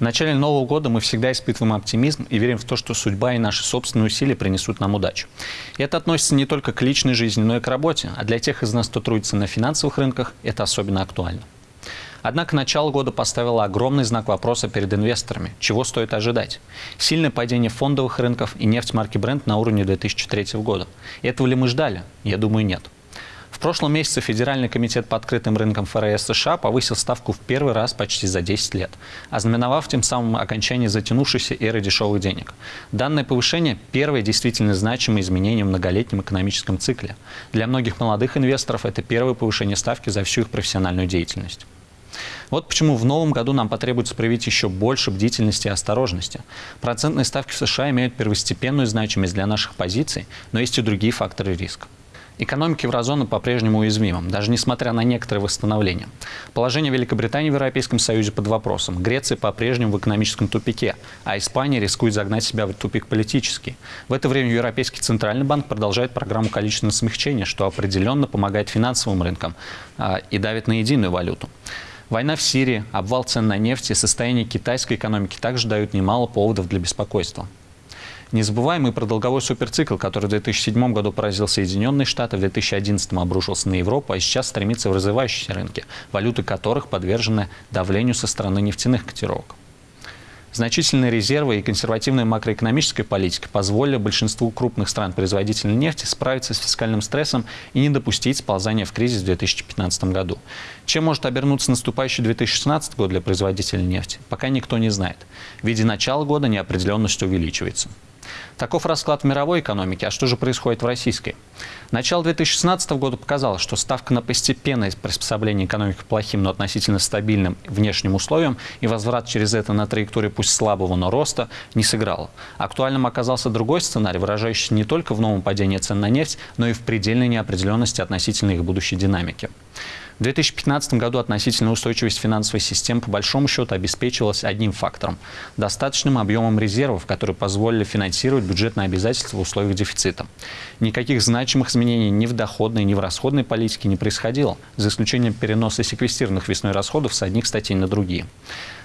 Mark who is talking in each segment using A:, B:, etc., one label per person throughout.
A: В начале Нового года мы всегда испытываем оптимизм и верим в то, что судьба и наши собственные усилия принесут нам удачу. И это относится не только к личной жизни, но и к работе, а для тех из нас, кто трудится на финансовых рынках, это особенно актуально. Однако начало года поставило огромный знак вопроса перед инвесторами. Чего стоит ожидать? Сильное падение фондовых рынков и нефть марки Brent на уровне 2003 года. Этого ли мы ждали? Я думаю, нет. В прошлом месяце Федеральный комитет по открытым рынкам ФРС США повысил ставку в первый раз почти за 10 лет, ознаменовав тем самым окончание затянувшейся эры дешевых денег. Данное повышение – первое действительно значимое изменение в многолетнем экономическом цикле. Для многих молодых инвесторов это первое повышение ставки за всю их профессиональную деятельность. Вот почему в новом году нам потребуется проявить еще больше бдительности и осторожности. Процентные ставки в США имеют первостепенную значимость для наших позиций, но есть и другие факторы риска. Экономика еврозоны по-прежнему уязвима, даже несмотря на некоторые восстановления. Положение Великобритании в Европейском Союзе под вопросом. Греция по-прежнему в экономическом тупике, а Испания рискует загнать себя в тупик политический. В это время Европейский Центральный банк продолжает программу количественного смягчения, что определенно помогает финансовым рынкам а, и давит на единую валюту. Война в Сирии, обвал цен на нефть и состояние китайской экономики также дают немало поводов для беспокойства. Не забываем и про долговой суперцикл, который в 2007 году поразил Соединенные Штаты, в 2011 обрушился на Европу, а сейчас стремится в развивающиеся рынки, валюты которых подвержены давлению со стороны нефтяных котировок. Значительные резервы и консервативная макроэкономическая политика позволили большинству крупных стран-производителей нефти справиться с фискальным стрессом и не допустить сползания в кризис в 2015 году. Чем может обернуться наступающий 2016 год для производителей нефти, пока никто не знает. В виде начала года неопределенность увеличивается. Таков расклад в мировой экономике. А что же происходит в российской? Начало 2016 года показало, что ставка на постепенное приспособление экономики к плохим, но относительно стабильным внешним условиям и возврат через это на траекторию пусть слабого, но роста не сыграла. Актуальным оказался другой сценарий, выражающийся не только в новом падении цен на нефть, но и в предельной неопределенности относительно их будущей динамики. В 2015 году относительная устойчивость финансовой системы по большому счету обеспечивалась одним фактором – достаточным объемом резервов, которые позволили финансировать бюджетные обязательства в условиях дефицита. Никаких значимых изменений ни в доходной, ни в расходной политике не происходило, за исключением переноса секвестированных весной расходов с одних статей на другие.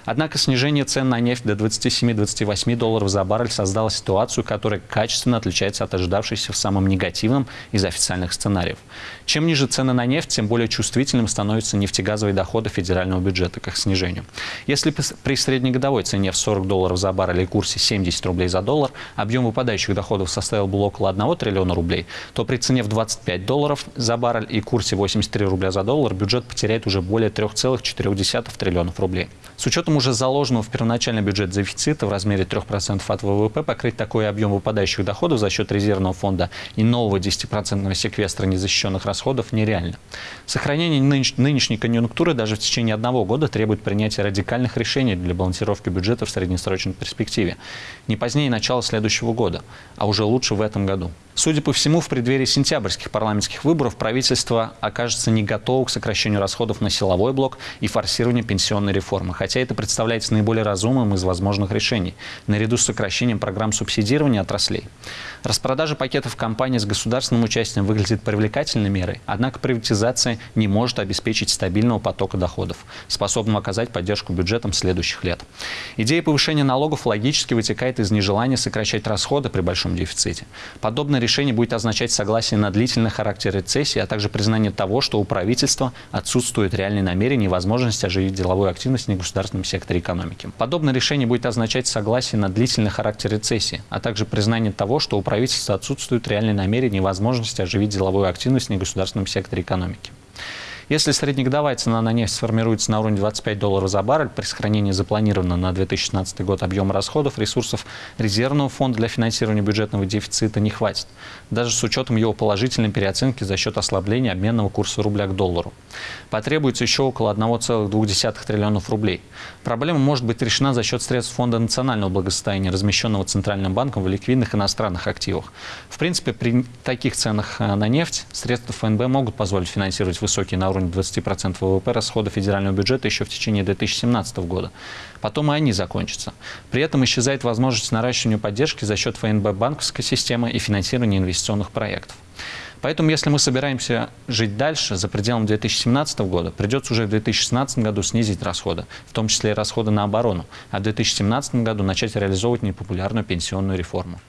A: Однако снижение цен на нефть до 27-28 долларов за баррель создало ситуацию, которая качественно отличается от ожидавшейся в самом негативном из официальных сценариев. Чем ниже цены на нефть, тем более чувствительным становятся нефтегазовые доходы федерального бюджета к их снижению. Если при среднегодовой цене в 40 долларов за баррель и курсе 70 рублей за доллар объем выпадающих доходов составил бы около 1 триллиона рублей, то при цене в 25 долларов за баррель и курсе 83 рубля за доллар бюджет потеряет уже более 3,4 триллионов рублей. С учетом уже заложенного в первоначальный бюджет дефицита в размере 3% от ВВП покрыть такой объем выпадающих доходов за счет резервного фонда и нового 10% секвестра незащищенных расходов нереально. Сохранение нынешней конъюнктуры даже в течение одного года требует принятия радикальных решений для балансировки бюджета в среднесрочной перспективе. Не позднее начала следующего года, а уже лучше в этом году. Судя по всему, в преддверии сентябрьских парламентских выборов правительство окажется не готово к сокращению расходов на силовой блок и форсированию пенсионной реформы, хотя это представляется наиболее разумным из возможных решений, наряду с сокращением программ субсидирования отраслей. Распродажа пакетов компаний с государственным участием выглядит привлекательной мерой, однако приватизация не может обеспечить стабильного потока доходов, способного оказать поддержку бюджетам следующих лет. Идея повышения налогов логически вытекает из нежелания сокращать расходы при большом дефиците. Подобное решение будет означать согласие на длительный характер рецессии, а также признание того, что у правительства отсутствует реальные намерения и возможность оживить деловую активность в негосударственном секторе экономики. Подобное решение будет означать согласие на длительный характер рецессии, а также признание того, что у правительства отсутствуют реальные намерения и возможность оживить деловую активность в негосударственном секторе экономики. Если среднегодовая цена на нефть сформируется на уровне 25 долларов за баррель при сохранении запланированного на 2016 год объема расходов, ресурсов резервного фонда для финансирования бюджетного дефицита не хватит, даже с учетом его положительной переоценки за счет ослабления обменного курса рубля к доллару. Потребуется еще около 1,2 триллионов рублей. Проблема может быть решена за счет средств Фонда национального благосостояния, размещенного Центральным банком в ликвидных иностранных активах. В принципе, при таких ценах э, на нефть средства ФНБ могут позволить финансировать высокие на уровне 20% ВВП расходы федерального бюджета еще в течение 2017 года. Потом и они закончатся. При этом исчезает возможность наращивания поддержки за счет ФНБ банковской системы и финансирования инвестиционных проектов. Поэтому, если мы собираемся жить дальше, за пределом 2017 года, придется уже в 2016 году снизить расходы, в том числе и расходы на оборону, а в 2017 году начать реализовывать непопулярную пенсионную реформу.